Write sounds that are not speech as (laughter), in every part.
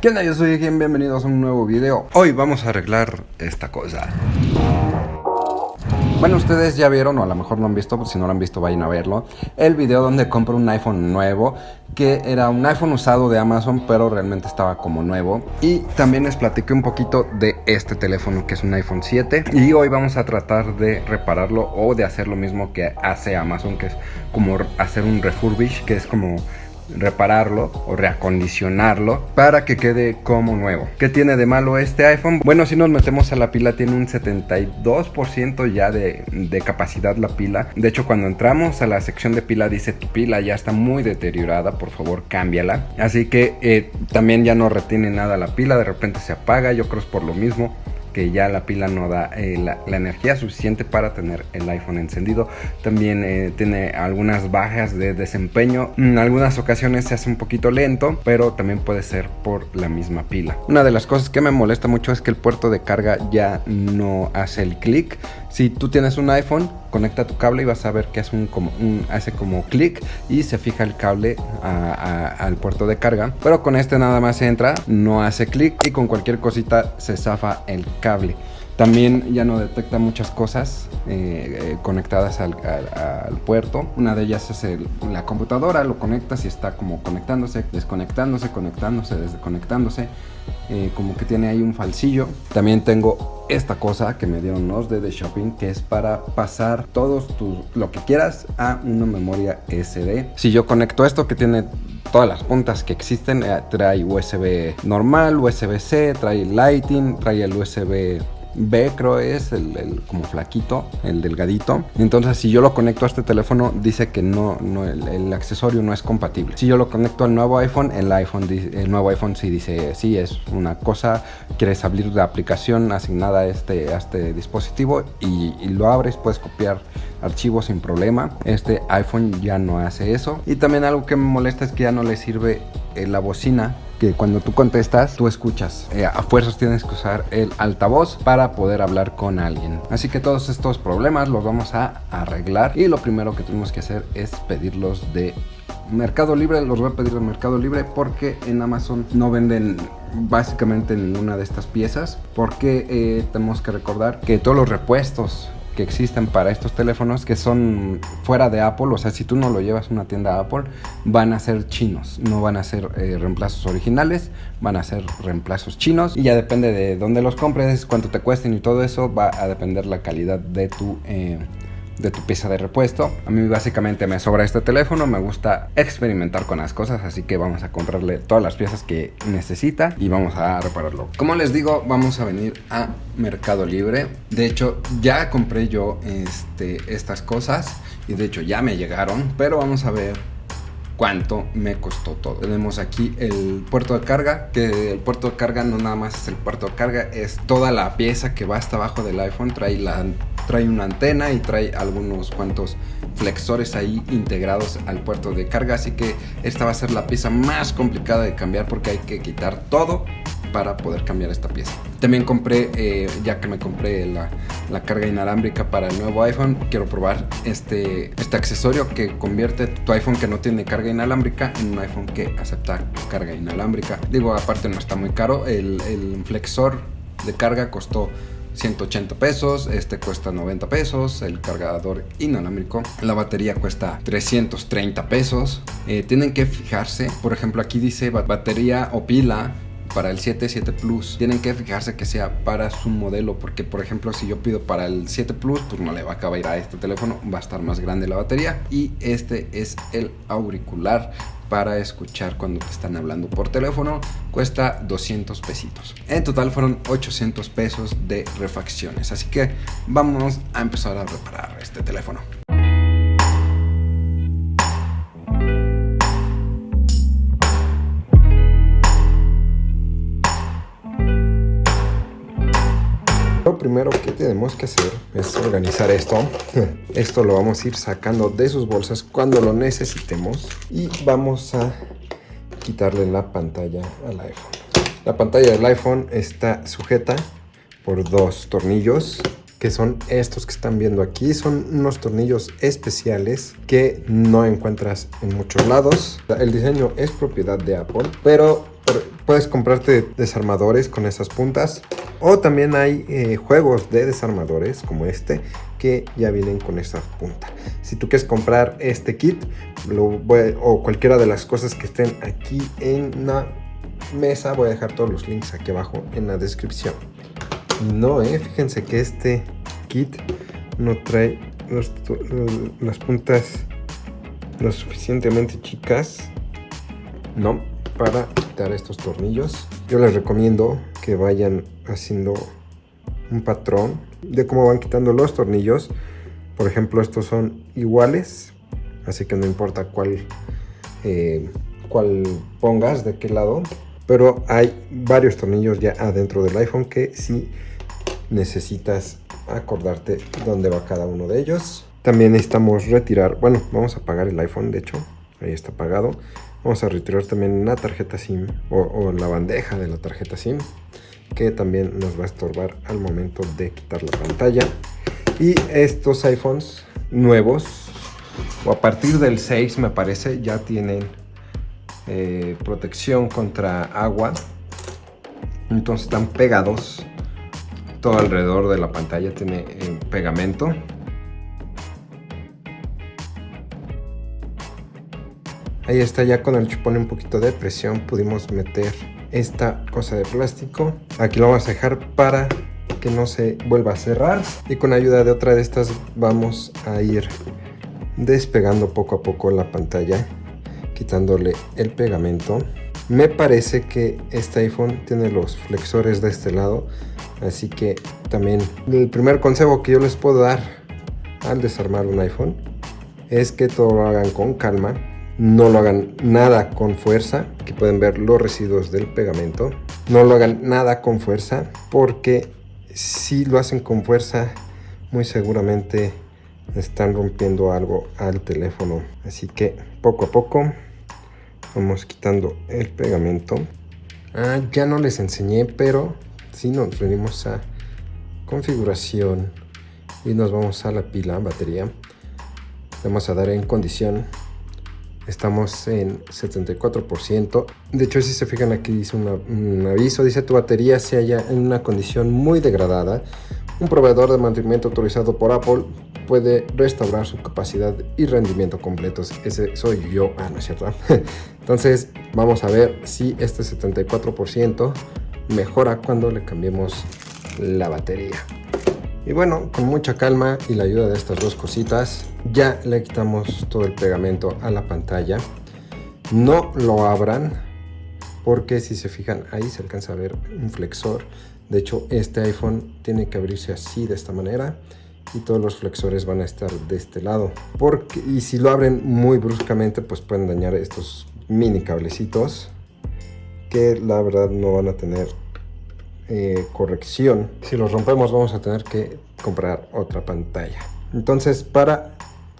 ¿Qué onda? Yo soy Gen, bienvenidos a un nuevo video. Hoy vamos a arreglar esta cosa. Bueno, ustedes ya vieron, o a lo mejor no han visto, pues si no lo han visto vayan a verlo, el video donde compro un iPhone nuevo, que era un iPhone usado de Amazon, pero realmente estaba como nuevo. Y también les platiqué un poquito de este teléfono, que es un iPhone 7. Y hoy vamos a tratar de repararlo o de hacer lo mismo que hace Amazon, que es como hacer un refurbish, que es como repararlo o reacondicionarlo para que quede como nuevo. ¿Qué tiene de malo este iPhone? Bueno, si nos metemos a la pila tiene un 72% ya de, de, capacidad la pila. De hecho, cuando entramos a la sección de pila dice tu pila ya está muy deteriorada, por favor cámbiala. Así que eh, también ya no retiene nada la pila, de repente se apaga, yo creo es por lo mismo que ya la pila no da eh, la, energía suficiente para tener el iPhone encendido. También eh, tiene algunas bajas de desempeño. En algunas ocasiones se hace un poquito lento, pero también puede ser por la misma pila. Una de las cosas que me molesta mucho es que el puerto de carga ya no hace el clic. Si tú tienes un iPhone, conecta tu cable y vas a ver que hace, un, como, hace como clic y se fija el cable al puerto de carga. Pero con este nada más entra, no hace clic y con cualquier cosita se zafa el cable. También ya no detecta muchas cosas eh, eh, conectadas al, puerto. Una de ellas es la computadora, lo conectas y está como conectándose, desconectándose, conectándose, desconectándose. Eh, como que tiene ahí un falsillo. También tengo esta cosa que me dieron los de The Shopping, que es para pasar todos tus, lo que quieras a una memoria SD. Si yo conecto esto que tiene todas las puntas que existen, trae USB normal, USB-C, trae Lighting, trae el USB B creo es el, como flaquito, el delgadito. Entonces si yo lo conecto a este teléfono dice que no, no el, accesorio no es compatible. Si yo lo conecto al nuevo iPhone, el iPhone el nuevo iPhone sí dice sí es una cosa, quieres abrir la aplicación asignada a este, a este dispositivo y, y lo abres, puedes copiar archivos sin problema. Este iPhone ya no hace eso. Y también algo que me molesta es que ya no le sirve eh, la bocina que cuando tú contestas, tú escuchas. Eh, a fuerzas tienes que usar el altavoz para poder hablar con alguien. Así que todos estos problemas los vamos a arreglar y lo primero que tenemos que hacer es pedirlos de Mercado Libre. Los voy a pedir de Mercado Libre porque en Amazon no venden básicamente ninguna de estas piezas porque eh, tenemos que recordar que todos los repuestos que existen para estos teléfonos que son fuera de Apple, o sea, si tú no lo llevas a una tienda Apple, van a ser chinos, no van a ser eh, reemplazos originales, van a ser reemplazos chinos y ya depende de dónde los compres, cuánto te cuesten y todo eso, va a depender la calidad de tu... Eh, de tu pieza de repuesto. A mí básicamente me sobra este teléfono, me gusta experimentar con las cosas, así que vamos a comprarle todas las piezas que necesita y vamos a repararlo. Como les digo, vamos a venir a Mercado Libre. De hecho, ya compré yo este, estas cosas y de hecho ya me llegaron, pero vamos a ver cuánto me costó todo. Tenemos aquí el puerto de carga, que el puerto de carga no nada más es el puerto de carga, es toda la pieza que va hasta abajo del iPhone, trae, la, trae una antena y trae algunos cuantos flexores ahí integrados al puerto de carga, así que esta va a ser la pieza más complicada de cambiar porque hay que quitar todo para poder cambiar esta pieza. También compré, eh, ya que me compré la, la, carga inalámbrica para el nuevo iPhone, quiero probar este, este accesorio que convierte tu iPhone que no tiene carga inalámbrica en un iPhone que acepta carga inalámbrica. Digo, aparte no está muy caro, el, el flexor de carga costó 180 pesos, este cuesta 90 pesos, el cargador inalámbrico, la batería cuesta 330 pesos. Eh, tienen que fijarse, por ejemplo aquí dice batería o pila para el 7, 7 Plus. Tienen que fijarse que sea para su modelo, porque por ejemplo si yo pido para el 7 Plus, pues no le va a acabar a este teléfono, va a estar más grande la batería. Y este es el auricular para escuchar cuando te están hablando por teléfono cuesta 200 pesitos. En total fueron 800 pesos de refacciones. Así que vamos a empezar a reparar este teléfono Lo primero que tenemos que hacer es organizar esto. (laughs) Esto lo vamos a ir sacando de sus bolsas cuando lo necesitemos. Y vamos a quitarle la pantalla al iPhone. La pantalla del iPhone está sujeta por dos tornillos que son estos que están viendo aquí. Son unos tornillos especiales que no encuentras en muchos lados. El diseño es propiedad de Apple, pero puedes comprarte desarmadores con esas puntas. O también hay eh, juegos de desarmadores como este que ya vienen con esa punta. Si tú quieres comprar este kit o cualquiera de las cosas que estén aquí en la mesa, voy a dejar todos los links aquí abajo en la descripción. No, eh, fíjense que este kit no trae las puntas lo suficientemente chicas no para quitar estos tornillos. Yo les recomiendo que vayan haciendo un patrón de cómo van quitando los tornillos. Por ejemplo estos son iguales así que no importa cuál eh, cuál pongas de qué lado pero hay varios tornillos ya adentro del iPhone que si necesitas acordarte dónde va cada uno de ellos. También necesitamos retirar, bueno, vamos a apagar el iPhone, de hecho, ahí está apagado. Vamos a retirar también una tarjeta SIM o, la bandeja de la tarjeta SIM que también nos va a estorbar al momento de quitar la pantalla. Y estos iPhones nuevos, o a partir del 6 me parece, ya tienen eh, protección contra agua. Entonces están pegados todo alrededor de la pantalla, tiene eh, pegamento. Ahí está ya con el chupón un poquito de presión pudimos meter esta cosa de plástico. Aquí lo vamos a dejar para que no se vuelva a cerrar. Y con ayuda de otra de estas vamos a ir despegando poco a poco la pantalla, quitándole el pegamento. Me parece que este iPhone tiene los flexores de este lado, así que también el primer consejo que yo les puedo dar al desarmar un iPhone es que todo lo hagan con calma no lo hagan nada con fuerza, que pueden ver los residuos del pegamento. No lo hagan nada con fuerza, porque si lo hacen con fuerza, muy seguramente están rompiendo algo al teléfono. Así que poco a poco vamos quitando el pegamento. Ah, ya no les enseñé, pero si nos venimos a configuración y nos vamos a la pila, batería. Vamos a dar en condición estamos en 74%. De hecho, si se fijan aquí dice un aviso, dice tu batería se halla en una condición muy degradada. Un proveedor de mantenimiento autorizado por Apple puede restaurar su capacidad y rendimiento completos. Ese soy yo. Ah, no es cierto. (laughs) Entonces, vamos a ver si este 74% mejora cuando le cambiemos la batería. Y bueno, con mucha calma y la ayuda de estas dos cositas, ya le quitamos todo el pegamento a la pantalla. No lo abran, porque si se fijan ahí se alcanza a ver un flexor. De hecho, este iPhone tiene que abrirse así, de esta manera. Y todos los flexores van a estar de este lado. Porque, y si lo abren muy bruscamente, pues pueden dañar estos mini cablecitos. Que la verdad no van a tener eh, corrección. Si los rompemos vamos a tener que comprar otra pantalla. Entonces para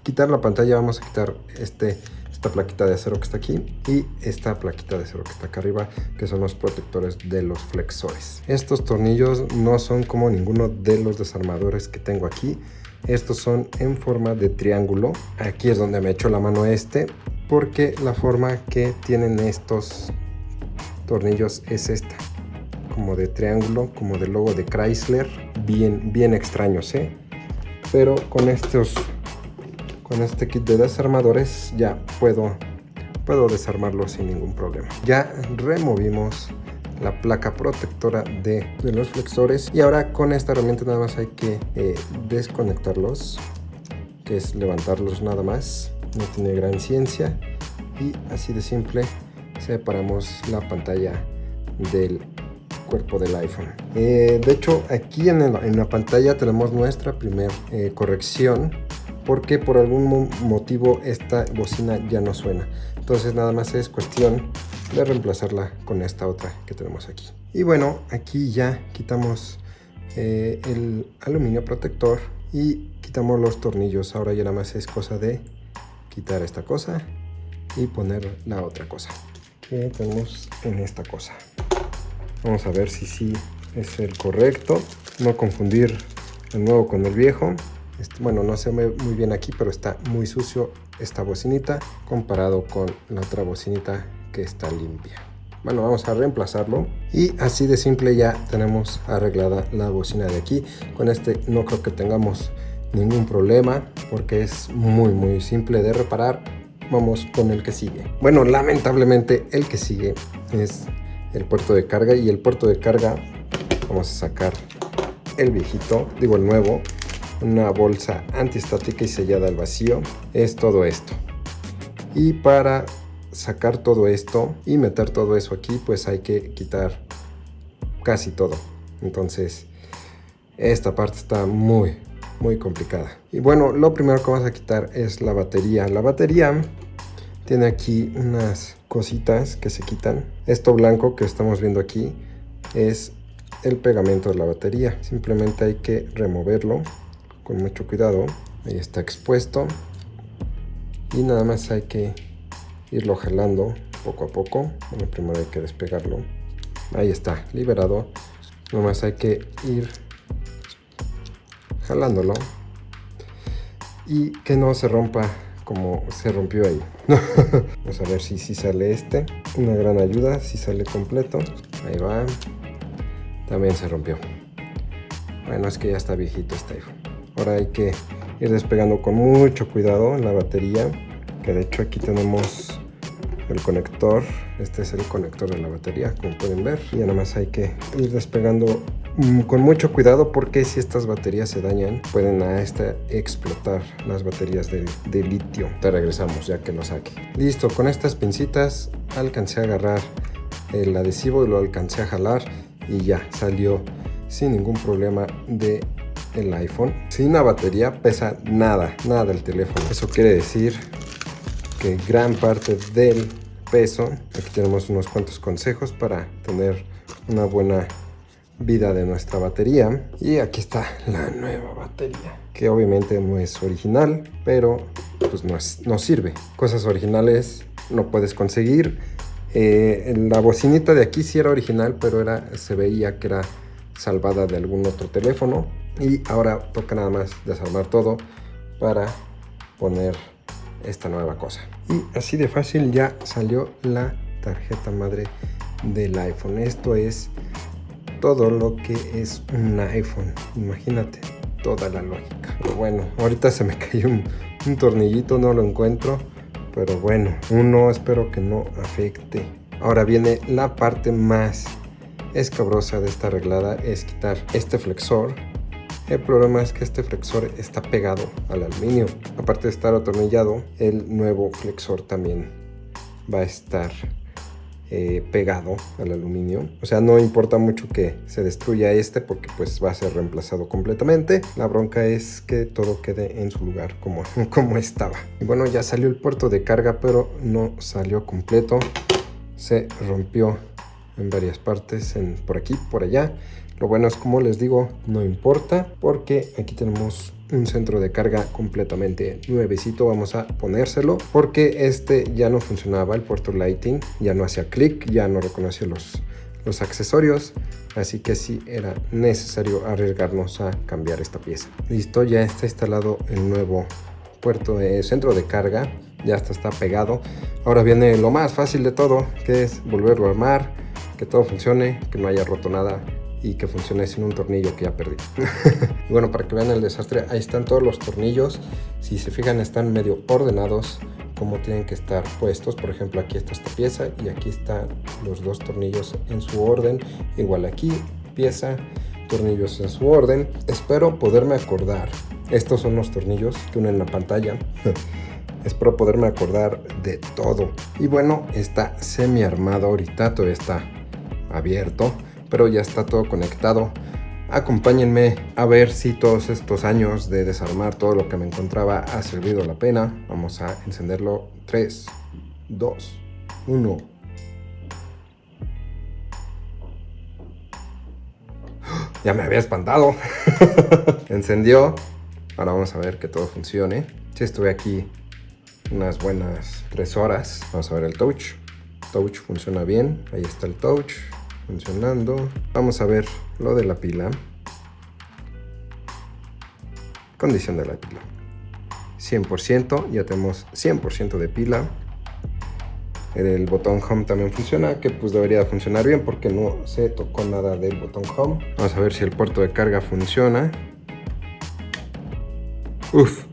quitar la pantalla vamos a quitar este, esta plaquita de acero que está aquí y esta plaquita de acero que está acá arriba que son los protectores de los flexores. Estos tornillos no son como ninguno de los desarmadores que tengo aquí. Estos son en forma de triángulo. Aquí es donde me echo la mano este porque la forma que tienen estos tornillos es esta como de triángulo, como del logo de Chrysler, bien, bien extraños, ¿eh? Pero con estos, con este kit de desarmadores ya puedo, puedo desarmarlo sin ningún problema. Ya removimos la placa protectora de, de, los flexores y ahora con esta herramienta nada más hay que eh, desconectarlos que es levantarlos nada más no tiene gran ciencia y así de simple separamos la pantalla del cuerpo del iPhone. Eh, de hecho, aquí en, la pantalla tenemos nuestra primera eh, corrección porque por algún motivo esta bocina ya no suena. Entonces nada más es cuestión de reemplazarla con esta otra que tenemos aquí. Y bueno, aquí ya quitamos eh, el aluminio protector y quitamos los tornillos. Ahora ya nada más es cosa de quitar esta cosa y poner la otra cosa que tenemos en esta cosa. Vamos a ver si sí es el correcto. No confundir el nuevo con el viejo. Este, bueno, no se ve muy bien aquí, pero está muy sucio esta bocinita comparado con la otra bocinita que está limpia. bueno, vamos a reemplazarlo. Y así de simple ya tenemos arreglada la bocina de aquí. Con este no creo que tengamos ningún problema porque es muy muy simple de reparar. Vamos con el que sigue. Bueno, lamentablemente el que sigue es el puerto de carga y el puerto de carga vamos a sacar el viejito, digo el nuevo, una bolsa antiestática y sellada al vacío. Es todo esto. Y para sacar todo esto y meter todo eso aquí, pues hay que quitar casi todo. Entonces, esta parte está muy, muy complicada. Y bueno, lo primero que vamos a quitar es la batería. La batería tiene aquí unas cositas que se quitan. Esto blanco que estamos viendo aquí es el pegamento de la batería. Simplemente hay que removerlo con mucho cuidado. Ahí está expuesto. Y nada más hay que irlo jalando poco a poco. Bueno, primero hay que despegarlo. Ahí está, liberado. Nada más hay que ir jalándolo. Y que no se rompa como se rompió ahí. (laughs) Vamos a ver si, si sale este. Una gran ayuda, si sale completo. Ahí va. También se rompió. Bueno, es que ya está viejito este iPhone. Ahora hay que ir despegando con mucho cuidado la batería. Que de hecho aquí tenemos el conector. Este es el conector de la batería, como pueden ver. Y nada más hay que ir despegando con mucho cuidado porque si estas baterías se dañan pueden a explotar las baterías de, litio. Te regresamos ya que lo saque. Listo, con estas pincitas alcancé a agarrar el adhesivo y lo alcancé a jalar y ya salió sin ningún problema de el iPhone. Sin una batería pesa nada, nada el teléfono. Eso quiere decir que gran parte del peso, aquí tenemos unos cuantos consejos para tener una buena vida de nuestra batería. Y aquí está la nueva batería, que obviamente no es original, pero pues no, es, no sirve. Cosas originales no puedes conseguir. Eh, la bocinita de aquí sí era original, pero era, se veía que era salvada de algún otro teléfono. Y ahora toca nada más desarmar todo para poner esta nueva cosa. Y así de fácil ya salió la tarjeta madre del iPhone. Esto es todo lo que es un iPhone. Imagínate toda la lógica. Pero bueno, ahorita se me (laughs) cayó un, un tornillito, no lo encuentro. Pero bueno, uno espero que no afecte. Ahora viene la parte más escabrosa de esta arreglada, es quitar este flexor el problema es que este flexor está pegado al aluminio. Aparte de estar atornillado, el nuevo flexor también va a estar eh, pegado al aluminio. O sea, no importa mucho que se destruya este porque pues va a ser reemplazado completamente. La bronca es que todo quede en su lugar como, (laughs) como estaba. Y bueno, ya salió el puerto de carga, pero no salió completo. Se rompió en varias partes, en, por aquí, por allá. Lo bueno es como les digo, no importa porque aquí tenemos un centro de carga completamente nuevecito. Vamos a ponérselo porque este ya no funcionaba, el puerto Lighting ya no hacía clic, ya no reconocía los, los accesorios. Así que sí era necesario arriesgarnos a cambiar esta pieza. Listo, ya está instalado el nuevo puerto de centro de carga. Ya está, está pegado. Ahora viene lo más fácil de todo, que es volverlo a armar, que todo funcione, que no haya roto nada y que funcione sin un tornillo que ya perdí. (laughs) bueno, para que vean el desastre, ahí están todos los tornillos. Si se fijan, están medio ordenados como tienen que estar puestos. Por ejemplo, aquí está esta pieza y aquí están los dos tornillos en su orden. Igual aquí, pieza, tornillos en su orden. Espero poderme acordar. Estos son los tornillos que unen la pantalla. (laughs) Espero poderme acordar de todo. Y bueno, está semi armado ahorita, todavía está abierto pero ya está todo conectado. Acompáñenme a ver si todos estos años de desarmar todo lo que me encontraba ha servido la pena. Vamos a encenderlo. 3, 2, 1. Ya me había espantado. (laughs) Encendió. Ahora vamos a ver que todo funcione. Si estuve aquí unas buenas 3 horas. Vamos a ver el touch. Touch funciona bien. Ahí está el touch funcionando. Vamos a ver lo de la pila. Condición de la pila. 100%, ya tenemos 100% de pila. El botón home también funciona, que pues debería funcionar bien porque no se tocó nada del botón home. Vamos a ver si el puerto de carga funciona. Uf,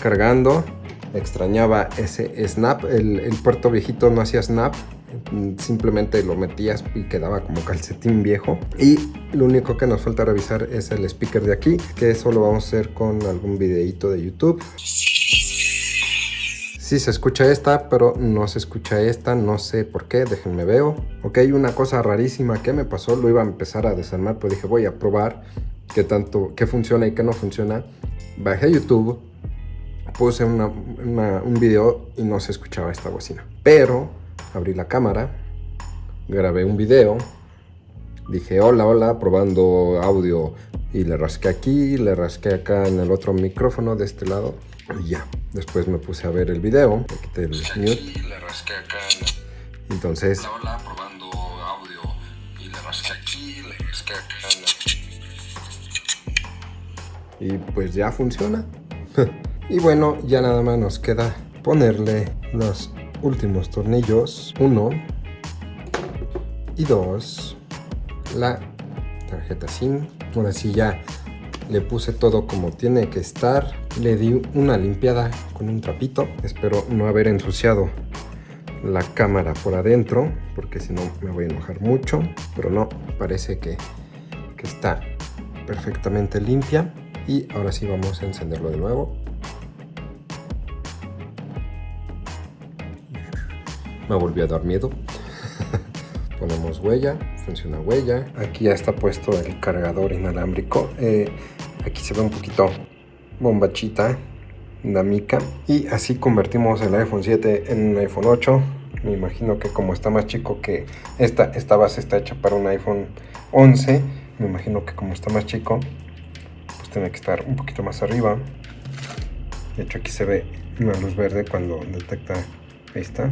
cargando. Extrañaba ese snap. El, el puerto viejito no hacía snap. Simplemente lo metías y quedaba como calcetín viejo. Y lo único que nos falta revisar es el speaker de aquí, que eso lo vamos a hacer con algún videito de YouTube. Sí se escucha esta, pero no se escucha esta, no sé por qué, déjenme veo. Ok, una cosa rarísima que me pasó, lo iba a empezar a desarmar, pero dije voy a probar qué tanto, qué funciona y qué no funciona. Bajé YouTube, puse un video y no se escuchaba esta bocina. Pero abrí la cámara, grabé un video, dije hola, hola, probando audio y le rasqué aquí, le rasqué acá en el otro micrófono de este lado y ya. Después me puse a ver el video, le quité el mute. le rasqué acá Entonces... Hola, hola, probando audio y le rasqué aquí, le rasqué acá Y pues ya funciona. (laughs) y bueno, ya nada más nos queda ponerle los últimos tornillos. Uno y dos. La tarjeta SIM. Ahora sí ya le puse todo como tiene que estar. Le di una limpiada con un trapito. Espero no haber ensuciado la cámara por adentro, porque si no me voy a enojar mucho. Pero no, parece que, que está perfectamente limpia. Y ahora sí vamos a encenderlo de nuevo. Me volvió a dar miedo. (laughs) Ponemos huella, funciona huella. Aquí ya está puesto el cargador inalámbrico. Eh, aquí se ve un poquito bombachita, dinámica. Y así convertimos el iPhone 7 en un iPhone 8. Me imagino que como está más chico que esta, esta base está hecha para un iPhone 11. Me imagino que como está más chico, pues tiene que estar un poquito más arriba. De hecho aquí se ve una luz verde cuando detecta, ahí está,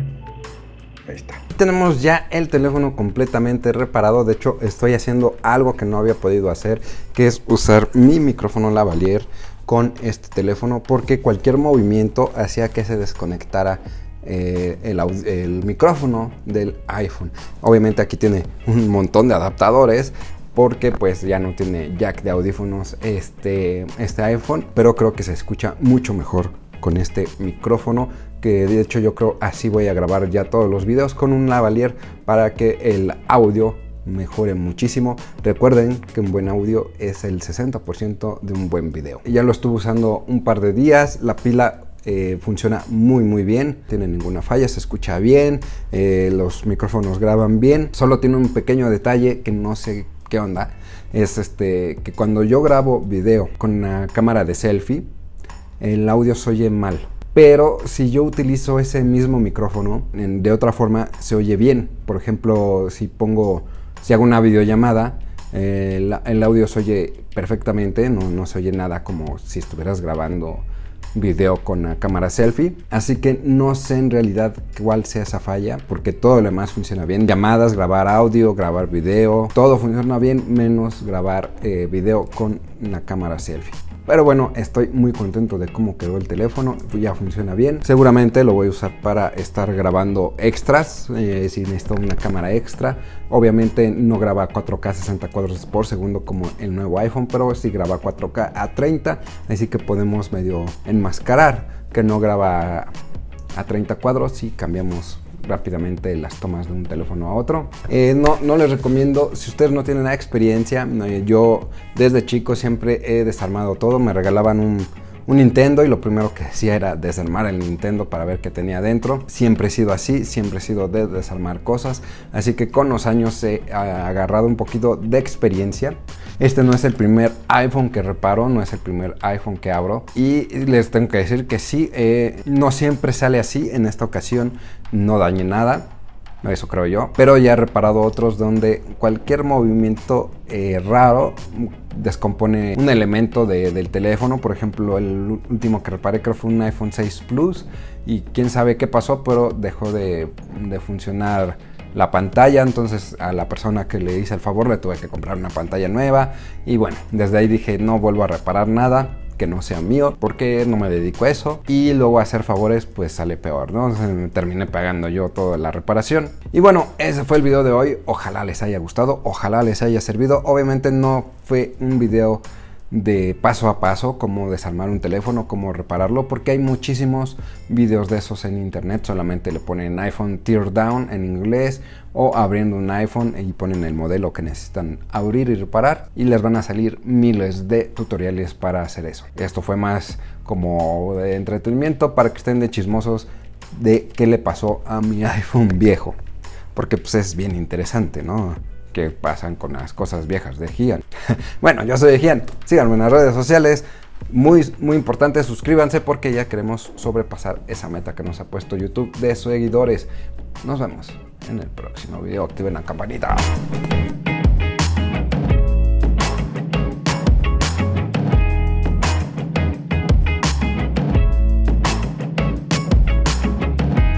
Ahí está. Tenemos ya el teléfono completamente reparado. De hecho, estoy haciendo algo que no había podido hacer, que es usar mi micrófono lavalier con este teléfono, porque cualquier movimiento hacía que se desconectara eh, el, micrófono del iPhone. Obviamente aquí tiene un montón de adaptadores, porque pues ya no tiene jack de audífonos este, este iPhone, pero creo que se escucha mucho mejor con este micrófono que de hecho yo creo así voy a grabar ya todos los videos con un lavalier para que el audio mejore muchísimo. Recuerden que un buen audio es el 60% de un buen video. Ya lo estuve usando un par de días, la pila eh, funciona muy muy bien, tiene ninguna falla, se escucha bien, eh, los micrófonos graban bien, solo tiene un pequeño detalle que no sé qué onda, es este que cuando yo grabo video con una cámara de selfie, el audio se oye mal. Pero si yo utilizo ese mismo micrófono, de otra forma se oye bien. Por ejemplo, si pongo, si hago una videollamada, el, audio se oye perfectamente, no, no se oye nada como si estuvieras grabando video con la cámara selfie. Así que no sé en realidad cuál sea esa falla, porque todo lo demás funciona bien. Llamadas, grabar audio, grabar video, todo funciona bien, menos grabar eh, video con la cámara selfie. Pero bueno, estoy muy contento de cómo quedó el teléfono, ya funciona bien. Seguramente lo voy a usar para estar grabando extras, eh, si necesito una cámara extra. Obviamente no graba 4K 60 cuadros por segundo como el nuevo iPhone, pero sí graba 4K a 30, así que podemos medio enmascarar que no graba a 30 cuadros si cambiamos rápidamente las tomas de un teléfono a otro. Eh, no, no les recomiendo, si ustedes no tienen la experiencia, yo desde chico siempre he desarmado todo, me regalaban un, un Nintendo y lo primero que hacía era desarmar el Nintendo para ver qué tenía dentro. Siempre he sido así, siempre he sido de desarmar cosas, así que con los años he agarrado un poquito de experiencia. Este no es el primer iPhone que reparo, no es el primer iPhone que abro. Y les tengo que decir que sí, eh, no siempre sale así. En esta ocasión no dañé nada. Eso creo yo. Pero ya he reparado otros donde cualquier movimiento eh, raro descompone un elemento del teléfono. Por ejemplo, el último que reparé creo fue un iPhone 6 Plus. Y quién sabe qué pasó, pero dejó de, de funcionar la pantalla, entonces a la persona que le hice el favor le tuve que comprar una pantalla nueva y bueno, desde ahí dije no vuelvo a reparar nada que no sea mío, porque no me dedico a eso. Y luego hacer favores, pues sale peor, ¿no? Terminé pagando yo toda la reparación. Y bueno, ese fue el video de hoy. Ojalá les haya gustado, ojalá les haya servido. Obviamente no fue un video de paso a paso cómo desarmar un teléfono, cómo repararlo, porque hay muchísimos videos de esos en internet, solamente le ponen iPhone tear down en inglés o abriendo un iPhone y ponen el modelo que necesitan abrir y reparar y les van a salir miles de tutoriales para hacer eso. Esto fue más como de entretenimiento para que estén de chismosos de qué le pasó a mi (laughs) iPhone viejo, porque pues es bien interesante, ¿no? qué pasan con las cosas viejas de Gian. (laughs) bueno, yo soy Gian, síganme en las redes sociales. Muy, muy importante, suscríbanse porque ya queremos sobrepasar esa meta que nos ha puesto YouTube de seguidores. Nos vemos en el próximo video. Activen la campanita.